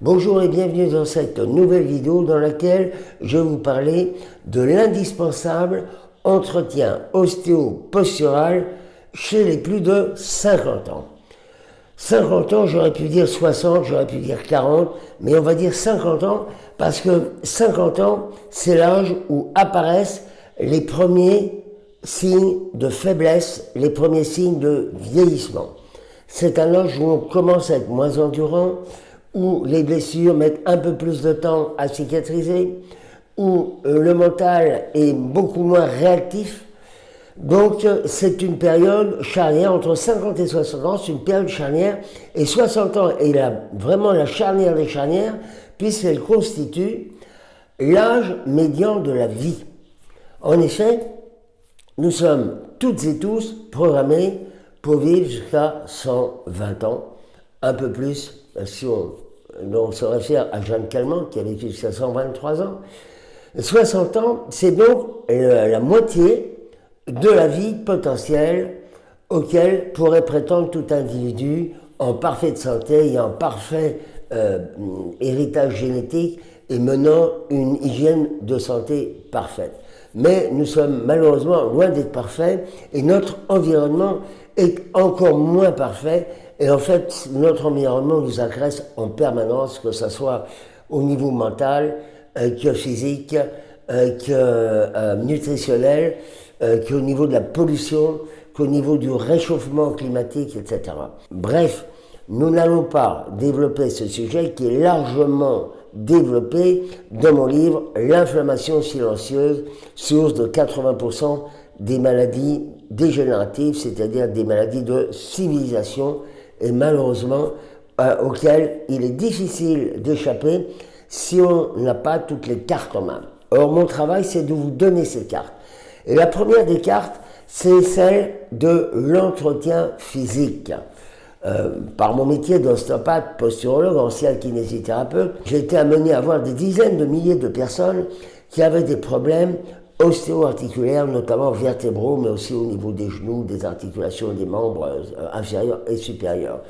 Bonjour et bienvenue dans cette nouvelle vidéo dans laquelle je vais vous parler de l'indispensable entretien ostéo-postural chez les plus de 50 ans. 50 ans, j'aurais pu dire 60, j'aurais pu dire 40, mais on va dire 50 ans parce que 50 ans, c'est l'âge où apparaissent les premiers signes de faiblesse, les premiers signes de vieillissement. C'est un âge où on commence à être moins endurant, où les blessures mettent un peu plus de temps à cicatriser, où euh, le mental est beaucoup moins réactif. Donc c'est une période charnière, entre 50 et 60 ans, c'est une période charnière, et 60 ans est vraiment la charnière des charnières, puisqu'elle constitue l'âge médian de la vie. En effet, nous sommes toutes et tous programmés pour vivre jusqu'à 120 ans, un peu plus si on, on se réfère à Jeanne Calment qui a vécu jusqu'à 123 ans. 60 ans, c'est donc la moitié de la vie potentielle auquel pourrait prétendre tout individu en parfaite santé et en parfait euh, héritage génétique et menant une hygiène de santé parfaite. Mais nous sommes malheureusement loin d'être parfaits et notre environnement est encore moins parfait. Et en fait, notre environnement nous agresse en permanence, que ce soit au niveau mental, euh, que physique, euh, que euh, nutritionnel, qu'au niveau de la pollution, qu'au niveau du réchauffement climatique, etc. Bref, nous n'allons pas développer ce sujet qui est largement développé dans mon livre L'inflammation silencieuse, source de 80% des maladies dégénératives, c'est-à-dire des maladies de civilisation, et malheureusement euh, auxquelles il est difficile d'échapper si on n'a pas toutes les cartes en main. Or, mon travail, c'est de vous donner ces cartes. Et la première des cartes, c'est celle de l'entretien physique. Euh, par mon métier d'ostéopathe, posturologue, ancien kinésithérapeute, j'ai été amené à voir des dizaines de milliers de personnes qui avaient des problèmes ostéo-articulaires, notamment vertébraux, mais aussi au niveau des genoux, des articulations des membres euh, inférieurs et supérieurs.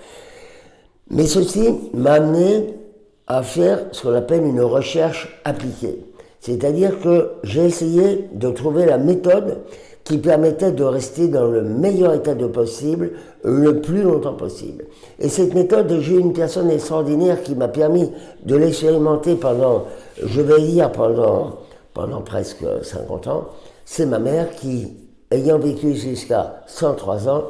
Mais ceci m'a amené à faire ce qu'on appelle une recherche appliquée. C'est-à-dire que j'ai essayé de trouver la méthode qui permettait de rester dans le meilleur état de possible le plus longtemps possible. Et cette méthode, j'ai une personne extraordinaire qui m'a permis de l'expérimenter pendant, je vais dire pendant pendant presque 50 ans, c'est ma mère qui, ayant vécu jusqu'à 103 ans,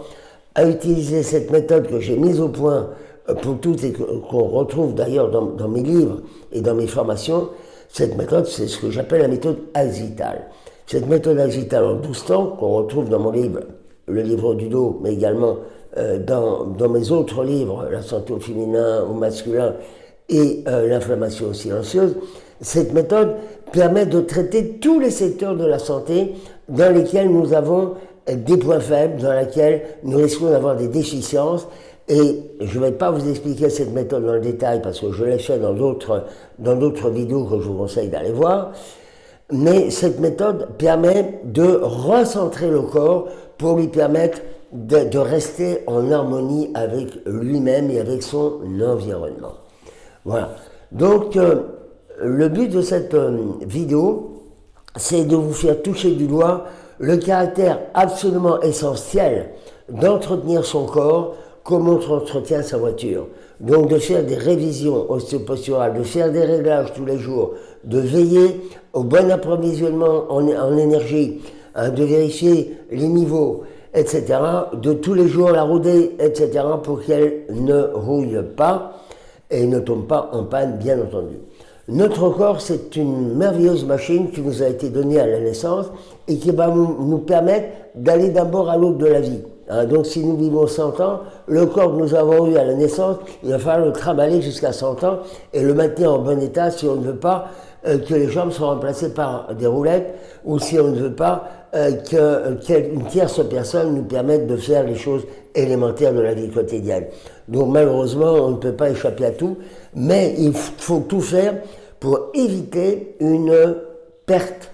a utilisé cette méthode que j'ai mise au point euh, pour toutes et qu'on retrouve d'ailleurs dans, mes livres et dans mes formations. Cette méthode, c'est ce que j'appelle la méthode Axital. Cette méthode Axital en 12 temps, qu'on retrouve dans mon livre, le livre du dos, mais également euh, dans, mes autres livres, La santé au féminin, au masculin et euh, l'inflammation silencieuse, cette méthode permet de traiter tous les secteurs de la santé dans lesquels nous avons des points faibles, dans lesquels nous risquons d'avoir des déficiences. Et je ne vais pas vous expliquer cette méthode dans le détail parce que je l'ai fait dans d'autres, vidéos que je vous conseille d'aller voir. Mais cette méthode permet de recentrer le corps pour lui permettre de, de rester en harmonie avec lui-même et avec son environnement. Voilà. Donc, euh, le but de cette euh, vidéo, c'est de vous faire toucher du doigt le caractère absolument essentiel d'entretenir son corps comme on entretient sa voiture. Donc de faire des révisions ostéoposturales, de faire des réglages tous les jours, de veiller au bon approvisionnement en, énergie, hein, de vérifier les niveaux, etc. De tous les jours la rouder, etc. pour qu'elle ne rouille pas et ne tombe pas en panne, bien entendu. Notre corps, c'est une merveilleuse machine qui nous a été donnée à la naissance et qui va nous, permettre d'aller d'abord à l'autre de la vie. Hein, donc si nous vivons 100 ans, le corps que nous avons eu à la naissance, il va falloir le travailler jusqu'à 100 ans et le maintenir en bon état si on ne veut pas euh, que les jambes soient remplacées par des roulettes ou si on ne veut pas euh, qu'une tierce personne nous permette de faire les choses élémentaires de la vie quotidienne. Donc malheureusement, on ne peut pas échapper à tout, mais il faut tout faire pour éviter une perte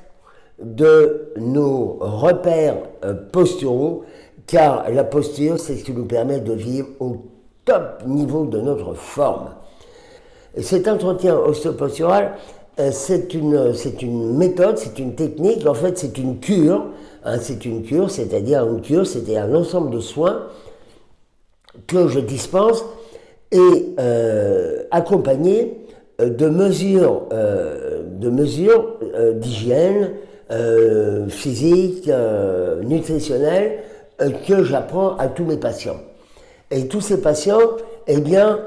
de nos repères euh, posturaux, car la posture, c'est ce qui nous permet de vivre au top niveau de notre forme. Et cet entretien ostéopostural, c'est une, c'est une méthode, c'est une technique, en fait c'est une cure, hein, c'est une cure, c'est-à-dire une cure, un ensemble de soins que je dispense et euh, accompagné euh, de mesures, de mesures d'hygiène physique, nutritionnelle que j'apprends à tous mes patients. Et tous ces patients, eh bien,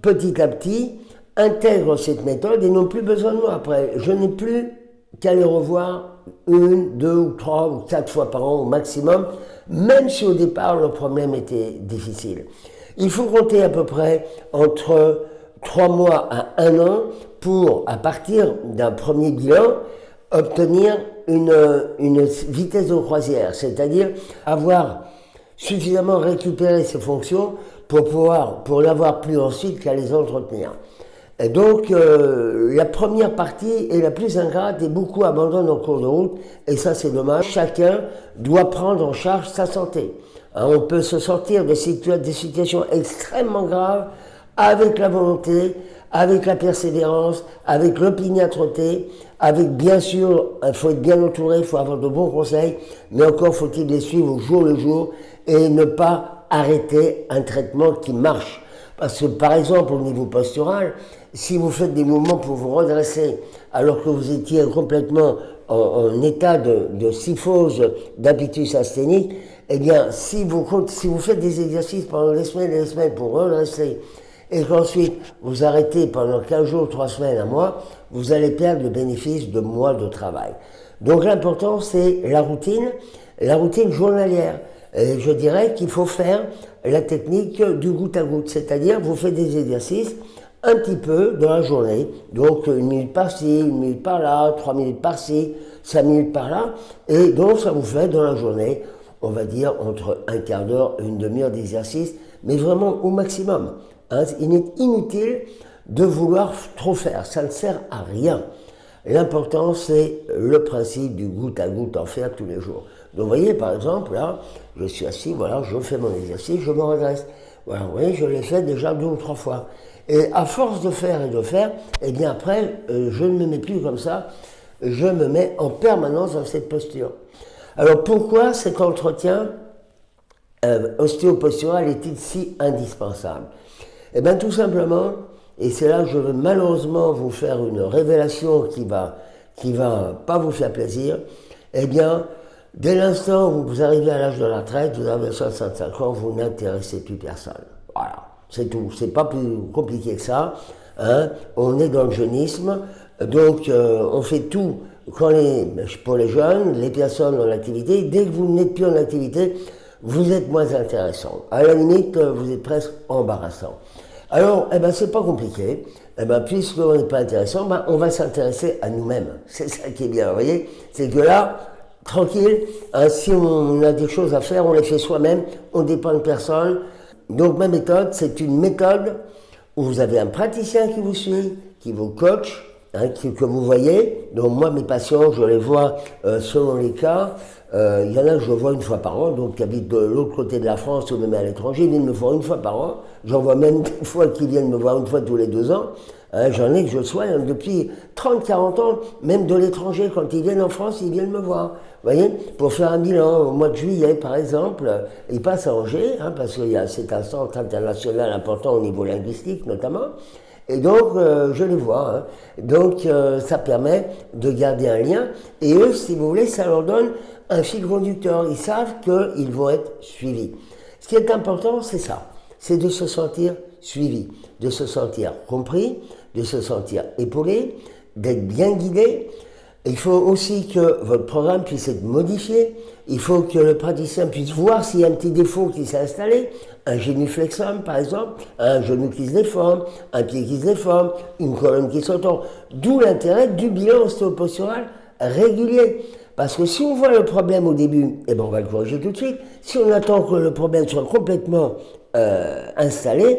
petit à petit, intègrent cette méthode et n'ont plus besoin de moi après. Je n'ai plus qu'à les revoir une, deux ou trois ou quatre fois par an au maximum, même si au départ le problème était difficile. Il faut compter à peu près entre trois mois à un an pour, à partir d'un premier bilan, obtenir une, une vitesse de croisière, c'est-à-dire avoir suffisamment récupéré ses fonctions pour pouvoir, pour l'avoir plus ensuite qu'à les entretenir. Et donc, euh, la première partie est la plus ingrate et beaucoup abandonnent en cours de route. Et ça, c'est dommage. Chacun doit prendre en charge sa santé. Hein, on peut se sortir de des situations extrêmement graves avec la volonté, avec la persévérance, avec l'opiniâtreté, avec bien sûr, il faut être bien entouré, il faut avoir de bons conseils, mais encore faut-il les suivre au jour le jour et ne pas arrêter un traitement qui marche. Parce que par exemple, au niveau postural, si vous faites des mouvements pour vous redresser alors que vous étiez complètement en, état de, de syphose d'habitus asthénique, eh bien, si vous, faites des exercices pendant des semaines et des semaines pour redresser, et qu'ensuite vous arrêtez pendant 15 jours, 3 semaines, un mois, vous allez perdre le bénéfice de mois de travail. Donc l'important, c'est la routine, la routine journalière. Je dirais qu'il faut faire la technique du goutte à goutte, c'est-à-dire vous faites des exercices un petit peu dans la journée. Donc une minute par-ci, une minute par-là, trois minutes par-ci, cinq minutes par-là. Et donc ça vous fait dans la journée, on va dire entre un quart d'heure et une demi-heure d'exercice, mais vraiment au maximum. Hein. il est inutile de vouloir trop faire, ça ne sert à rien. L'important, c'est le principe du goutte à goutte, en faire tous les jours. Donc, vous voyez, par exemple, là, je suis assis, voilà, je fais mon exercice, je me redresse. Voilà, vous voyez, je l'ai fait déjà deux ou trois fois. Et à force de faire et de faire, eh bien après, euh, je ne me mets plus comme ça, je me mets en permanence dans cette posture. Alors pourquoi cet entretien euh, ostéopostural est-il si indispensable? Eh bien tout simplement, et c'est là que je veux malheureusement vous faire une révélation qui va, qui va pas vous faire plaisir, eh bien, dès l'instant où vous arrivez à l'âge de la retraite, vous avez 65 ans, vous n'intéressez plus personne. Voilà. C'est tout. C'est pas plus compliqué que ça. Hein. On est dans le jeunisme, donc euh, on fait tout pour les jeunes, les personnes en activité. Dès que vous n'êtes plus en activité, vous êtes moins intéressant. À la limite, vous êtes presque embarrassant. Alors, eh ben, c'est pas compliqué. Eh ben, puisqu'on n'est pas intéressant, ben, on va s'intéresser à nous-mêmes. C'est ça qui est bien, vous voyez C'est que là, tranquille, hein, si on a des choses à faire, on les fait soi-même, on dépend de personne, donc ma méthode, c'est une méthode où vous avez un praticien qui vous suit, qui vous coach, hein, que vous voyez. Donc moi, mes patients, je les vois euh, selon les cas. Euh, il y en a que je vois une fois par an, donc qui habitent de l'autre côté de la France ou même à l'étranger, ils viennent me voir une fois par an. J'en vois même des fois qui viennent me voir une fois tous les deux ans. Hein, j'en ai que je sois depuis 30-40 ans, même de l'étranger, quand ils viennent en France, ils viennent me voir. Vous voyez, pour faire un bilan au mois de juillet, par exemple, ils passent à Angers, hein, parce que c'est un centre international important au niveau linguistique notamment. Et donc, euh, je les vois. Hein. Donc, euh, ça permet de garder un lien. Et eux, si vous voulez, ça leur donne un fil conducteur. Ils savent qu'ils vont être suivis. Ce qui est important, c'est ça. C'est de se sentir suivi, de se sentir compris, de se sentir épaulé, d'être bien guidé. Il faut aussi que votre programme puisse être modifié. Il faut que le praticien puisse voir s'il y a un petit défaut qui s'est installé, un génuflexum par exemple, un genou qui se déforme, un pied qui se déforme, une colonne qui s'entend. D'où l'intérêt du bilan ostéopostural régulier. Parce que si on voit le problème au début, eh ben on va le corriger tout de suite. Si on attend que le problème soit complètement euh, installé,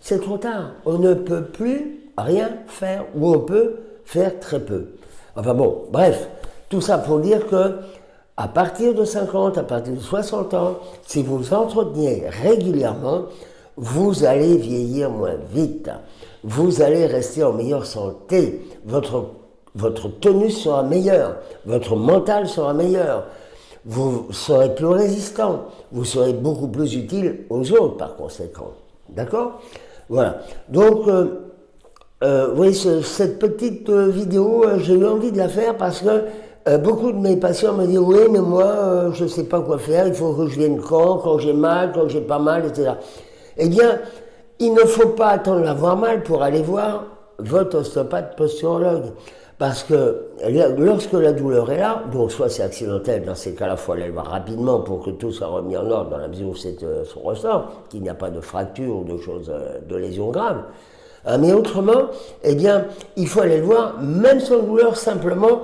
c'est trop tard. On ne peut plus rien faire ou on peut faire très peu. Enfin bon, bref, tout ça pour dire que à partir de 50, à partir de 60 ans, si vous entreteniez régulièrement, vous allez vieillir moins vite, vous allez rester en meilleure santé, votre, votre tenue sera meilleure, votre mental sera meilleur, vous serez plus résistant, vous serez beaucoup plus utile aux autres par conséquent. D'accord? Voilà. Donc, euh, euh, vous voyez, cette petite euh, vidéo, j'ai eu envie de la faire parce que beaucoup de mes patients me disent oui, mais moi, je ne sais pas quoi faire, il faut que je vienne quand, quand j'ai mal, quand j'ai pas mal, etc. Eh bien, il ne faut pas attendre d'avoir mal pour aller voir votre ostéopathe posturologue. Parce que lorsque la douleur est là, donc soit c'est accidentel, dans ces cas-là, il faut aller le voir rapidement pour que tout soit remis en ordre dans la mesure où c'est euh, son ressort, qu'il n'y a pas de fracture ou de choses, euh, de lésions graves. Hein, mais autrement, eh bien, il faut aller le voir, même sans douleur, simplement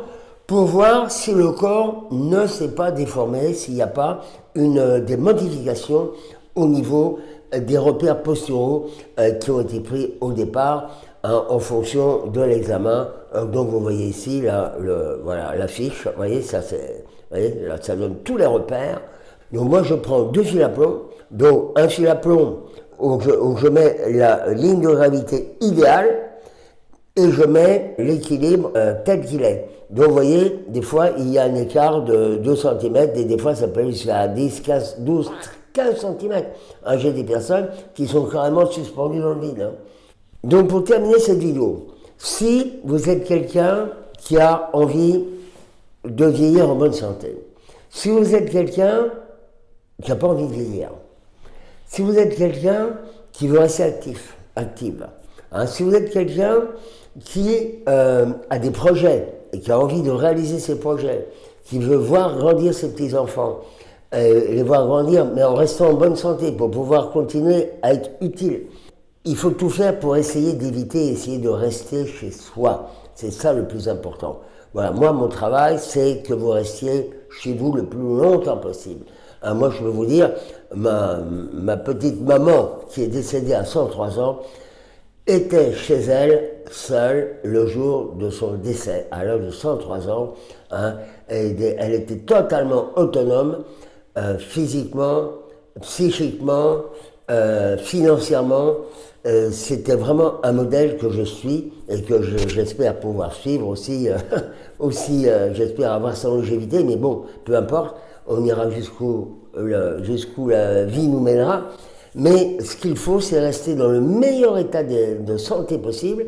pour voir si le corps ne s'est pas déformé, s'il n'y a pas une, euh, des modifications au niveau des repères posturaux qui ont été pris au départ Hein, en fonction de l'examen. Euh, donc vous voyez ici là, le, voilà, l'affiche, vous voyez, ça, c'est, là, ça donne tous les repères. Donc moi je prends deux fils à plomb, donc un fil à plomb où je, mets la ligne de gravité idéale et je mets l'équilibre euh, tel qu'il est. Donc vous voyez, des fois il y a un écart de 2 cm et des fois ça peut aller jusqu'à 10, 15, 12, 15 cm. J'ai des personnes qui sont carrément suspendues dans le vide. Hein. Donc pour terminer cette vidéo, si vous êtes quelqu'un qui a envie de vieillir en bonne santé, si vous êtes quelqu'un qui n'a pas envie de vieillir, si vous êtes quelqu'un qui veut rester actif, active, hein, si vous êtes quelqu'un qui euh, a des projets et qui a envie de réaliser ses projets, qui veut voir grandir ses petits-enfants, euh, les voir grandir, mais en restant en bonne santé pour pouvoir continuer à être utile, il faut tout faire pour essayer d'éviter, essayer de rester chez soi. C'est ça le plus important. Voilà, moi, mon travail, c'est que vous restiez chez vous le plus longtemps possible. Hein, moi, je veux vous dire, ma, petite maman, qui est décédée à 103 ans, était chez elle, seule, le jour de son décès, à l'âge de 103 ans. Hein, elle, était totalement autonome, euh, physiquement, psychiquement, euh, financièrement. Euh, c'était vraiment un modèle que je suis et que j'espère pouvoir suivre aussi, aussi j'espère avoir sa longévité, mais bon, peu importe, on ira jusqu'où jusqu'où la vie nous mènera. Mais ce qu'il faut, c'est rester dans le meilleur état de, santé possible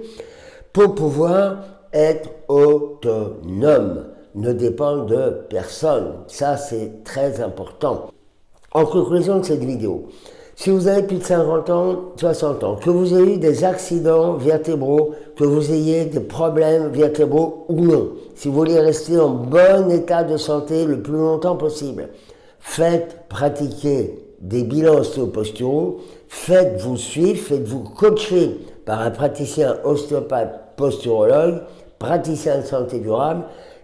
pour pouvoir être autonome, ne dépendre de personne. Ça, c'est très important. En conclusion de cette vidéo, si vous avez plus de 50 ans, 60 ans, que vous ayez eu des accidents vertébraux, que vous ayez des problèmes vertébraux ou non, si vous voulez rester en bon état de santé le plus longtemps possible, faites pratiquer des bilans ostéoposturaux, faites-vous suivre, faites-vous coacher par un praticien ostéopathe posturologue, praticien de santé durable,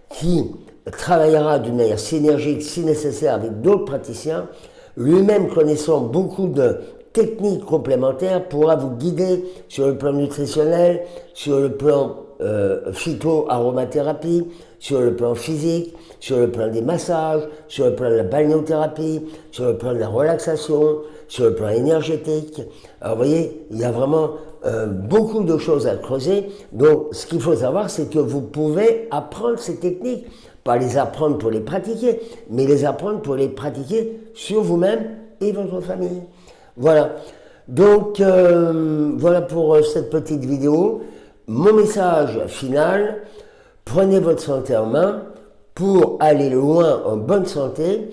qui travaillera d'une manière synergique si nécessaire avec d'autres praticiens. Lui-même connaissant beaucoup de techniques complémentaires, pourra vous guider sur le plan nutritionnel, sur le plan euh, phyto-aromathérapie, sur le plan physique, sur le plan des massages, sur le plan de la balnéothérapie, sur le plan de la relaxation, sur le plan énergétique. Alors vous voyez, il y a vraiment euh, beaucoup de choses à creuser. Donc ce qu'il faut savoir, c'est que vous pouvez apprendre ces techniques pas les apprendre pour les pratiquer, mais les apprendre pour les pratiquer sur vous-même et votre famille. Voilà. Donc, euh, voilà pour euh, cette petite vidéo. Mon message final, prenez votre santé en main pour aller loin en bonne santé.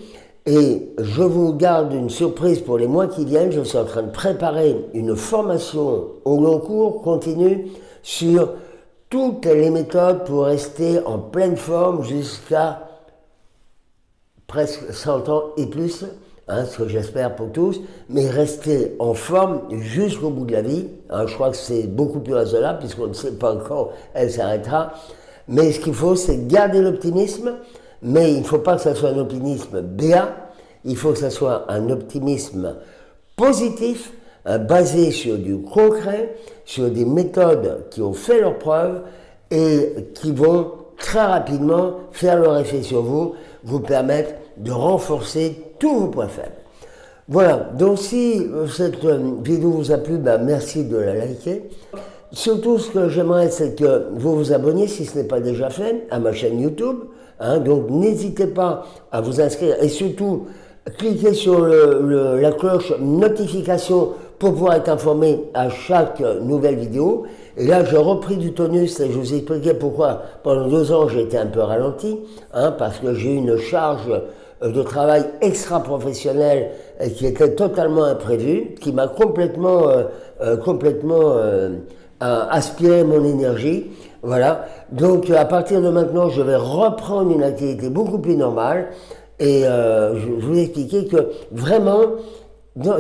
Et je vous garde une surprise pour les mois qui viennent. Je suis en train de préparer une formation au long cours continue sur toutes les méthodes pour rester en pleine forme jusqu'à presque 100 ans et plus, hein, ce que j'espère pour tous, mais rester en forme jusqu'au bout de la vie. Hein, je crois que c'est beaucoup plus raisonnable puisqu'on ne sait pas quand elle s'arrêtera. Mais ce qu'il faut, c'est garder l'optimisme, mais il ne faut pas que ce soit un optimisme béat, il faut que ce soit un optimisme positif, euh, basé sur du concret, sur des méthodes qui ont fait leur preuve et qui vont très rapidement faire leur effet sur vous, vous permettre de renforcer tous vos points faibles. Voilà, donc si cette vidéo vous a plu, ben, merci de la liker. Surtout, ce que j'aimerais, c'est que vous vous abonniez, si ce n'est pas déjà fait, à ma chaîne YouTube. Hein. donc, n'hésitez pas à vous inscrire et surtout, cliquez sur la cloche notification pour pouvoir être informé à chaque nouvelle vidéo. Et là, j'ai repris du tonus et je vous expliquais pourquoi pendant deux ans j'ai été un peu ralenti, hein, parce que j'ai eu une charge euh, de travail extra-professionnel qui était totalement imprévue, qui m'a complètement, euh, euh, complètement aspiré mon énergie. Voilà. Donc, à partir de maintenant, je vais reprendre une activité beaucoup plus normale. Et je, je vous expliquer que vraiment,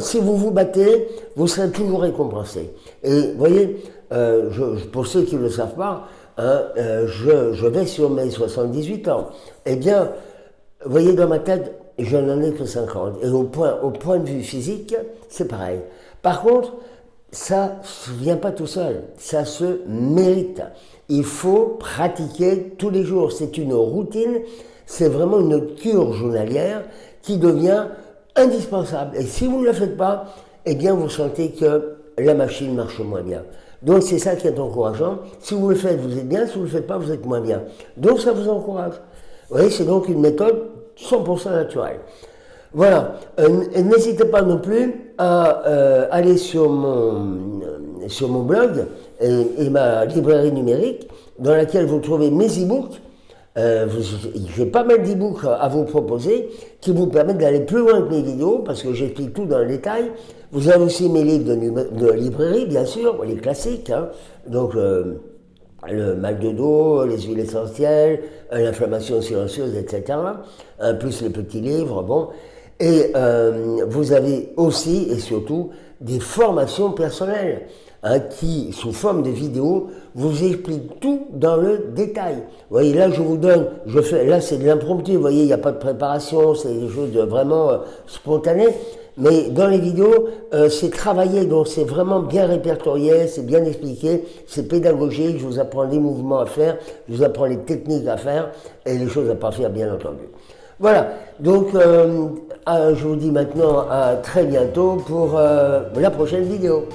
si vous vous battez, vous serez toujours récompensé. Et vous voyez, euh, pour ceux qui ne le savent pas, hein, euh, je, vais sur mes 78 ans. Eh bien, vous voyez, dans ma tête, je n'en ai que 50. Et au point, au point de vue physique, c'est pareil. Par contre, ça ne vient pas tout seul, ça se mérite. Il faut pratiquer tous les jours. C'est une routine, c'est vraiment une cure journalière qui devient indispensable. Et si vous ne le faites pas, eh bien vous sentez que la machine marche moins bien. Donc c'est ça qui est encourageant. Si vous le faites, vous êtes bien. Si vous ne le faites pas, vous êtes moins bien. Donc ça vous encourage. Vous voyez, c'est donc une méthode 100% naturelle. Voilà. Euh, n'hésitez pas non plus à euh, aller sur mon, sur mon blog et, ma librairie numérique dans laquelle vous trouvez mes e-books. Euh, J'ai pas mal d'e-books à vous proposer qui vous permettent d'aller plus loin que mes vidéos parce que j'explique tout dans le détail. Vous avez aussi mes livres de, librairie, bien sûr, les classiques. Hein. Donc, euh, le mal de dos, les huiles essentielles, euh, l'inflammation silencieuse, etc. Plus les petits livres, bon. Et euh, vous avez aussi et surtout des formations personnelles hein, qui, sous forme de vidéos, vous expliquent tout dans le détail. Vous voyez, là, je vous donne, je fais, là, c'est de l'impromptu, vous voyez, il n'y a pas de préparation, c'est des choses vraiment spontanées. Mais dans les vidéos, euh, c'est travaillé, donc c'est vraiment bien répertorié, c'est bien expliqué, c'est pédagogique, je vous apprends les mouvements à faire, je vous apprends les techniques à faire et les choses à pas faire, bien entendu. Voilà, donc euh, je vous dis maintenant à très bientôt pour euh, la prochaine vidéo.